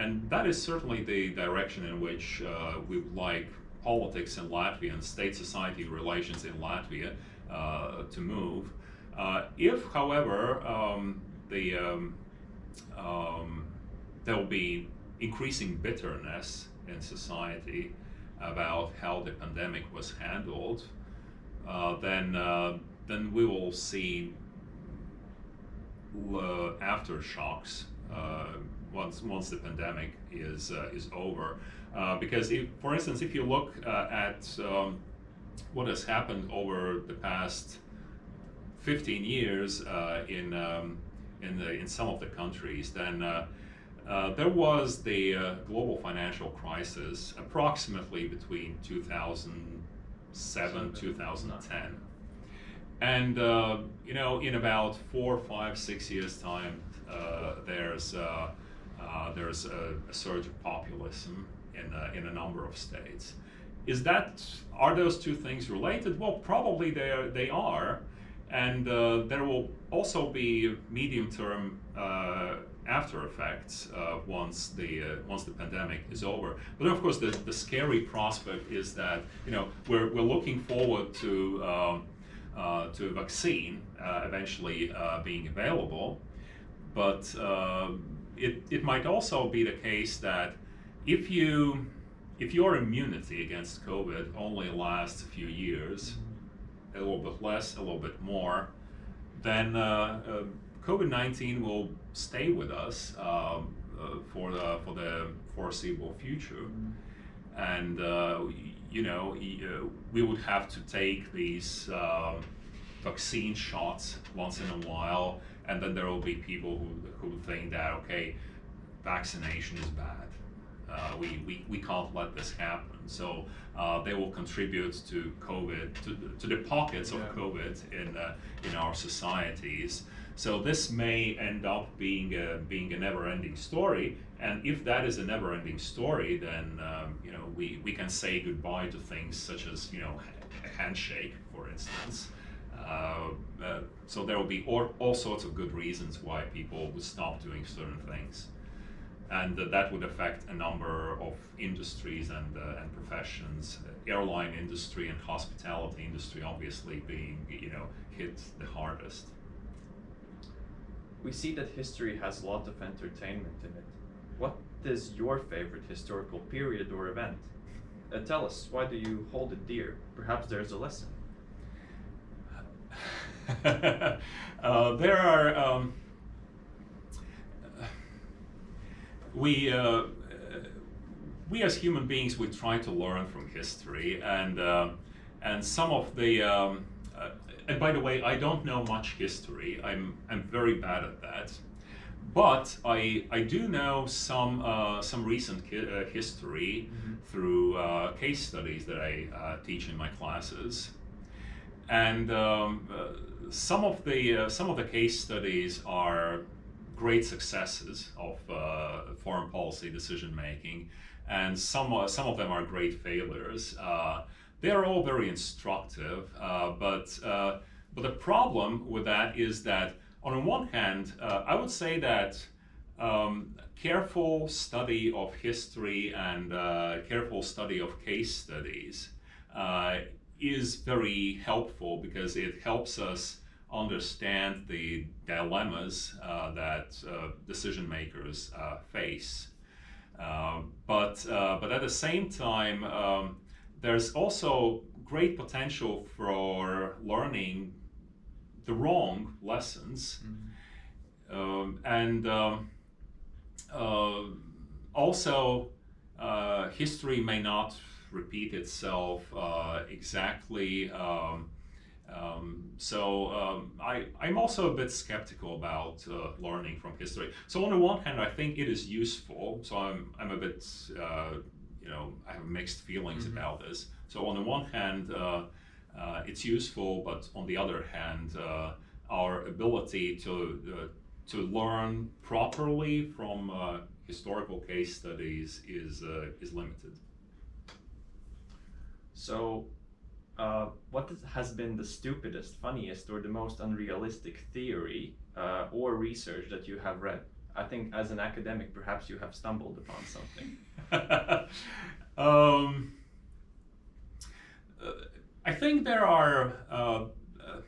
and that is certainly the direction in which uh, we would like politics in Latvia and state society relations in Latvia uh, to move. Uh, if, however, um, the, um, um, there will be increasing bitterness in society about how the pandemic was handled, uh, then, uh, then we will see uh, aftershocks once once the pandemic is uh, is over. Uh, because if, for instance, if you look uh, at um, what has happened over the past 15 years uh, in um, in the, in some of the countries, then uh, uh, there was the global financial crisis approximately between 2007 2010. And you know, in about four, five, six years' time, there's uh, there's a, a, surge of populism in a, in a number of states. Is that are those two things related? Well, probably they are. They are, and uh, there will also be medium-term uh, after effects uh, once the uh, once the pandemic is over. But of course, the, the scary prospect is that you know we're we're looking forward to um, uh, to a vaccine eventually being available, but it, it might also be the case that if you if your immunity against COVID only lasts a few years, a little bit less, a little bit more, then uh, uh, COVID-19 will stay with us um, uh, for the for the foreseeable future, and uh, you know uh, we would have to take these um, vaccine shots once in a while and then there will be people who, who think that okay vaccination is bad uh, we, we, we can't let this happen so uh, they will contribute to covid to, to the pockets of yeah. covid in, uh, in our societies so this may end up being a, being a never-ending story and if that is a never-ending story then um, you know we, we can say goodbye to things such as you know a handshake for instance uh, uh, so there will be all, all, sorts of good reasons why people would stop doing certain things. And that would affect a number of industries and, uh, and professions. Airline industry and hospitality industry obviously being, you know, hit the hardest. We see that history has a lot of entertainment in it. What is your favorite historical period or event? Uh, tell us, why do you hold it dear? Perhaps there's a lesson. uh, there are um, we uh, we as human beings we try to learn from history and uh, and some of the um, uh, and by the way I don't know much history. I'm I'm very bad at that. But I I do know some uh, some recent uh, history mm-hmm. through case studies that I teach in my classes. And um, uh, some of the uh, some of the case studies are great successes of uh, foreign policy decision making, and some uh, some of them are great failures. Uh, they are all very instructive, uh, but but the problem with that is that on one hand, I would say that. Um, careful study of history and careful study of case studies is very helpful because it helps us understand the dilemmas uh, that uh, decision makers uh, face. Uh, but, uh, but at the same time, um, there's also great potential for learning the wrong lessons. Mm-hmm. Um, and um, uh, also, history may not repeat itself uh, exactly. Um, um, so um, I, I'm also a bit skeptical about uh, learning from history. So on the one hand, I think it is useful. So I'm, I'm a bit uh, you know, I have mixed feelings mm-hmm. about this. So on the one hand, uh, uh, it's useful, but on the other hand, uh, our ability to uh, to learn properly from uh, historical case studies is uh, is limited. So, what has been the stupidest, funniest, or the most unrealistic theory or research that you have read? I think as an academic, perhaps you have stumbled upon something. um, uh, I think there are. Uh, uh,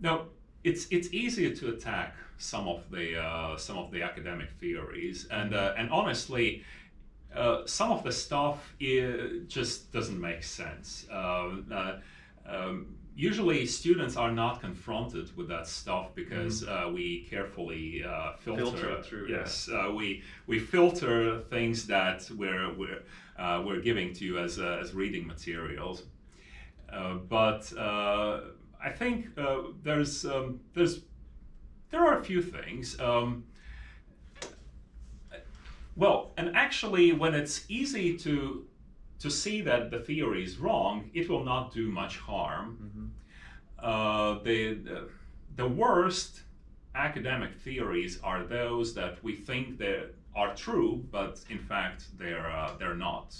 no, it's it's easier to attack some of the uh, some of the academic theories, and uh, and honestly. Uh, some of the stuff just doesn't make sense. Um, usually students are not confronted with that stuff because mm. uh, we carefully uh, filter, filter through. Yes, yeah. uh, we we filter things that we're we're uh, we're giving to you as uh, as reading materials. Uh, but I think there's um, there's there are a few things. Um, well, and actually, when it's easy to to see that the theory is wrong, it will not do much harm. Mm-hmm. Uh, the, the, the worst academic theories are those that we think that are true, but in fact they're uh, they're not.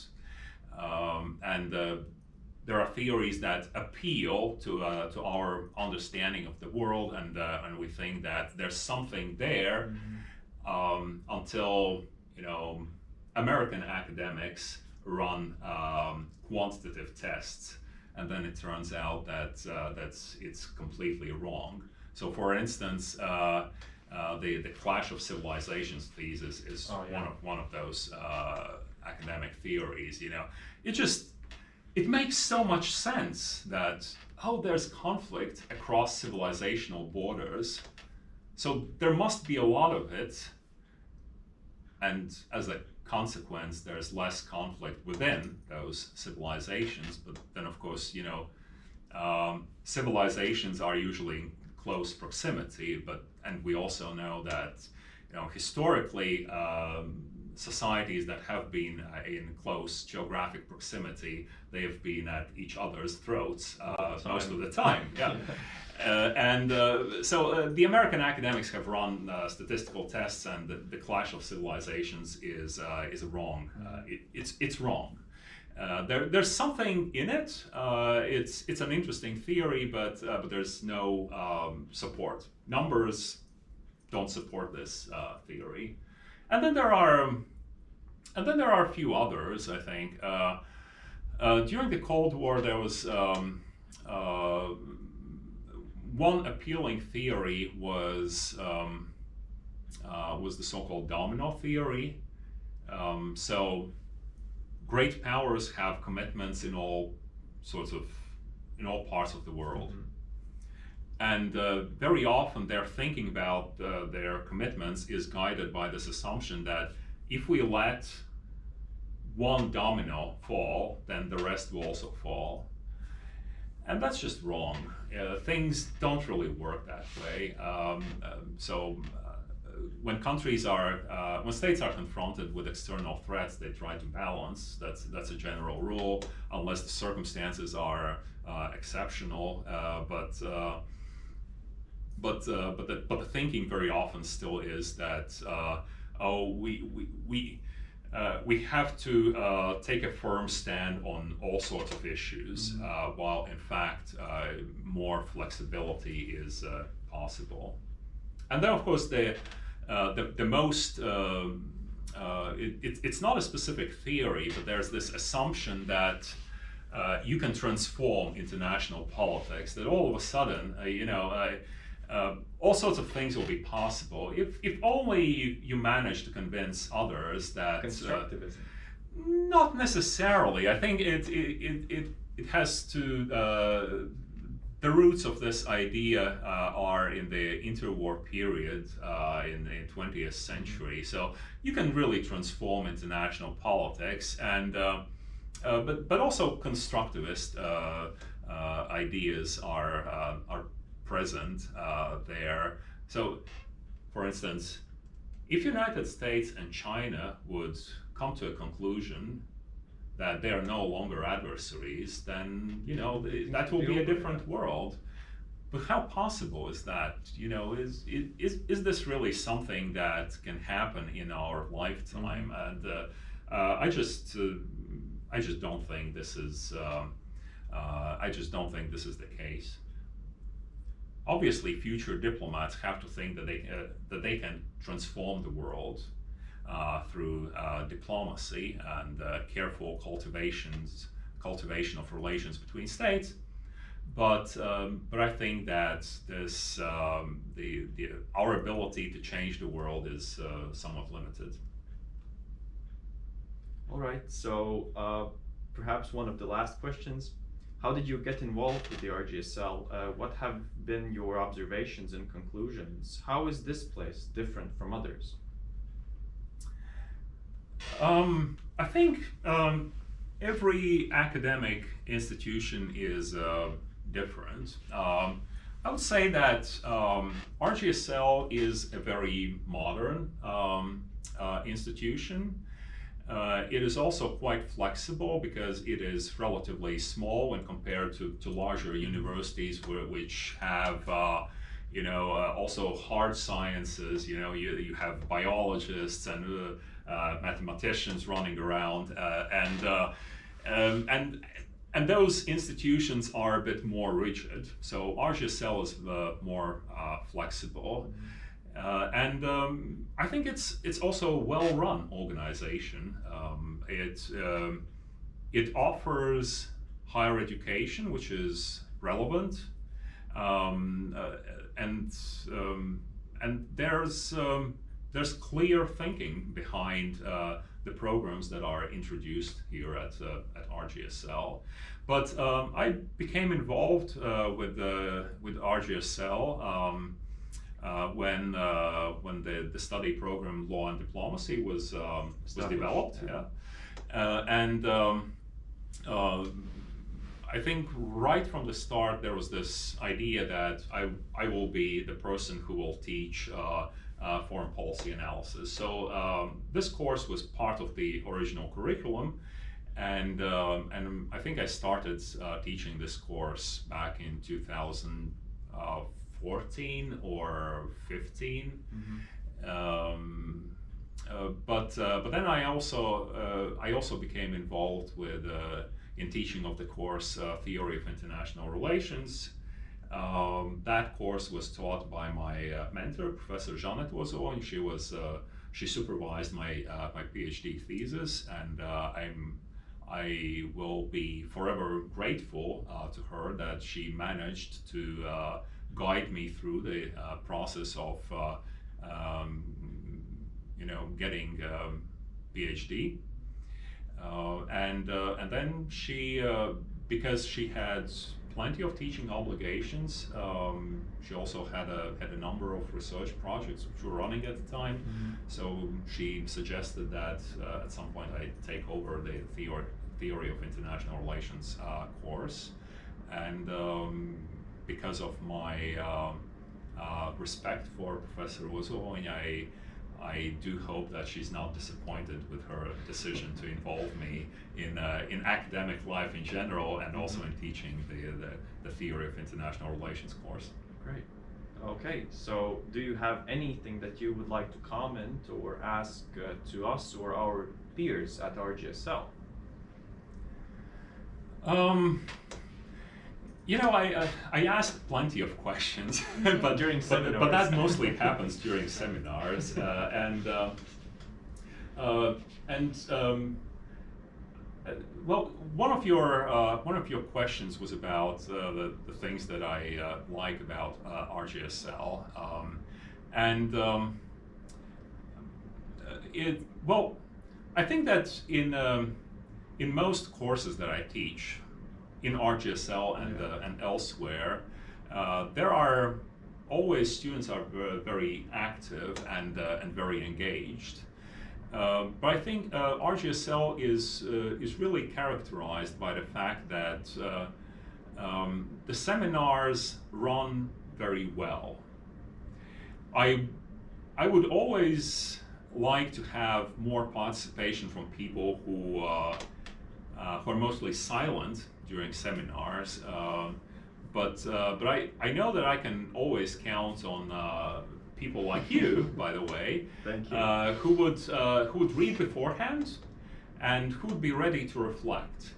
Um, and uh, there are theories that appeal to uh, to our understanding of the world, and uh, and we think that there's something there mm-hmm. um, until you know American academics run um, quantitative tests, and then it turns out that uh, that's it's completely wrong. So, for instance, uh, uh, the the clash of civilizations thesis is oh, yeah. one of one of those uh, academic theories. You know, it just it makes so much sense that oh, there's conflict across civilizational borders, so there must be a lot of it. And as a consequence, there's less conflict within those civilizations. But then, of course, you know, um, civilizations are usually in close proximity. But and we also know that, you know, historically, um, societies that have been uh, in close geographic proximity, they have been at each other's throats uh, most of the time. Yeah. Uh, and uh, so uh, the American academics have run uh, statistical tests, and the, the, clash of civilizations is uh, is wrong. Uh, it, it's it's wrong. there, there's something in it. it's it's an interesting theory, but but there's no um, support. Numbers don't support this theory. And then there are, and then there are a few others. I think during the Cold War there was. Um, one appealing theory was um, uh, was the so-called domino theory. Um, so great powers have commitments in all sorts of in all parts of the world. Mm-hmm. And uh, very often their thinking about uh, their commitments is guided by this assumption that if we let one domino fall, then the rest will also fall. And that's just wrong. Uh, things don't really work that way. Um, um, so uh, when countries are, uh, when states are confronted with external threats, they try to balance. That's that's a general rule, unless the circumstances are uh, exceptional. Uh, but but but the but the thinking very often still is that oh we we we uh, we have to uh, take a firm stand on all sorts of issues, mm-hmm. uh, while in fact uh, more flexibility is uh, possible. And then, of course, the uh, the, the most um, it, it, it's not a specific theory, but there's this assumption that you can transform international politics. That all of a sudden, you know uh, all sorts of things will be possible if, if only you, you manage to convince others that uh, constructivism. Uh, not necessarily. I think it it, it, it, has to uh, the roots of this idea uh, are in the interwar period uh, in the 20th century. So you can really transform international politics, and uh, but but also constructivist ideas are are present uh, there. So, for instance, if United States and China would come to a conclusion that they are no longer adversaries, then you know th- that will be a different world. But how possible is that? You know, is is is this really something that can happen in our lifetime? And uh, uh, I just uh, I just don't think this is um, uh, I just don't think this is the case. Obviously, future diplomats have to think that they uh, that they can transform the world uh, through uh, diplomacy and uh, careful cultivations cultivation of relations between states. But um, but I think that this um, the, the our ability to change the world is uh, somewhat limited. All right. So perhaps one of the last questions: How did you get involved with the RGSL? Uh, what have been your observations and conclusions? How is this place different from others? Um, I think um, every academic institution is uh, different. Um, I would say that um, RGSL is a very modern um, uh, institution. Uh, it is also quite flexible because it is relatively small when compared to, to larger universities where, which have uh, you know uh, also hard sciences. You know you, you have biologists and uh, uh, mathematicians running around uh, and um, and and those institutions are a bit more rigid. So RGSL is more flexible uh, and um, I think it's it's also a well-run organization. Um, it um, it offers higher education, which is relevant, um, uh, and um, and there's um, there's clear thinking behind uh, the programs that are introduced here at uh, at RGSL. But I became involved uh, with uh, with RGSL. Uh, when uh, when the, the study program law and diplomacy was um, was developed yeah. yeah uh, and um, uh, I think right from the start there was this idea that I I will be the person who will teach uh, uh, foreign policy analysis so um, this course was part of the original curriculum and um, and I think I started uh, teaching this course back in 2014 or 15. Um, uh, but uh, but then I also uh, I also became involved with uh, in teaching of the course uh, Theory of International Relations. Um, that course was taught by my uh, mentor, Professor Jeanette Ozo, and she was uh, she supervised my uh, my PhD thesis, and uh, I'm I will be forever grateful uh, to her that she managed to uh, guide me through the uh, process of uh, um, you know getting um, PhD. Uh, and uh, and then she uh, because she had plenty of teaching obligations. Um, she also had a had a number of research projects which were running at the time. So she suggested that uh, at some point I take over the theory theory of international relations uh, course, and um, because of my um, uh, respect for Professor Ozo, I I do hope that she's not disappointed with her decision to involve me in uh, in academic life in general and also in teaching the, the the theory of international relations course. Great. Okay, so do you have anything that you would like to comment or ask uh, to us or our peers at RGSL? Um, you know, I uh, I asked plenty of questions, but During but, but that mostly happens during seminars, uh, and uh, uh, and um, uh, well, one of your uh, one of your questions was about uh, the the things that I uh, like about uh, RGSL, um, and um, it well, I think that in um, in most courses that I teach, in RGSL and Yeah. uh, and elsewhere, uh, there are always students are very active and uh, and very engaged. Uh, but I think uh, RGSL is uh, is really characterized by the fact that uh, um, the seminars run very well. I I would always like to have more participation from people who, uh, uh, who are mostly silent during seminars. Um, but uh, but I, I know that I can always count on uh, people like you, by the way, Thank you. uh, who would uh, who would read beforehand, and who would be ready to reflect,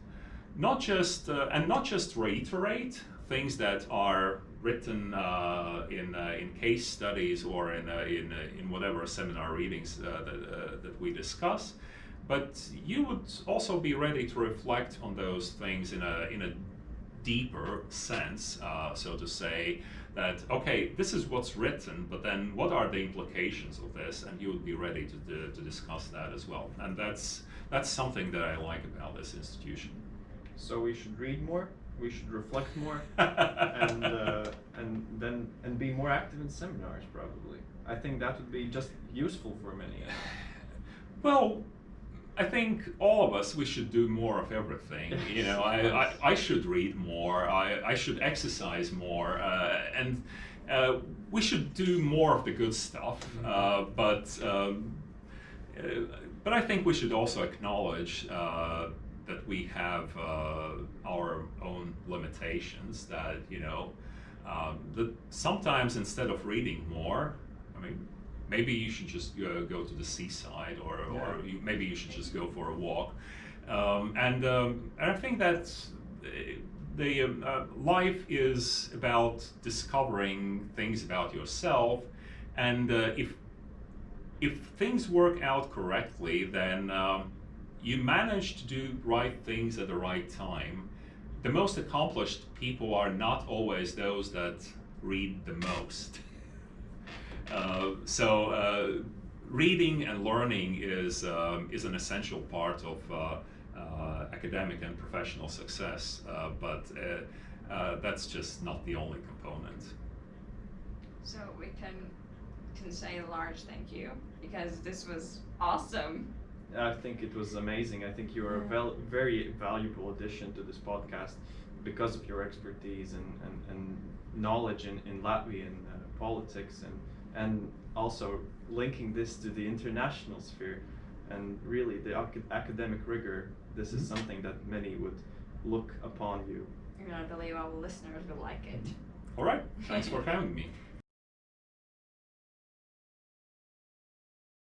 not just uh, and not just reiterate things that are written uh, in uh, in case studies or in uh, in uh, in whatever seminar readings uh, that uh, that we discuss, but you would also be ready to reflect on those things in a in a deeper sense, uh, so to say, that okay, this is what's written, but then what are the implications of this, and you would be ready to, to, to discuss that as well. And that's that's something that I like about this institution. so we should read more. We should reflect more, and uh, and then and be more active in seminars. Probably, I think that would be just useful for many. Well, I think all of us we should do more of everything. You know, I, I, I should read more. I, I should exercise more, uh, and uh, we should do more of the good stuff. Uh, but um, uh, but I think we should also acknowledge uh, that we have uh, our own limitations. That you know, um, that sometimes instead of reading more, I mean, maybe you should just uh, go to the seaside, or, or you, maybe you should just go for a walk. Um, and um, and I think that uh, the um, uh, life is about discovering things about yourself, and uh, if if things work out correctly, then um, you manage to do right things at the right time. The most accomplished people are not always those that read the most. Uh, so uh, reading and learning is um, is an essential part of uh, uh, academic and professional success, uh, but uh, uh, that's just not the only component. So we can can say a large thank you because this was awesome. I think it was amazing. I think you are a val- very valuable addition to this podcast because of your expertise and, and, and knowledge in, in Latvian uh, politics and, and also linking this to the international sphere and really the ac- academic rigor. This is Mhm. something that many would look upon you. And I believe our listeners will like it. All right, thanks for having me.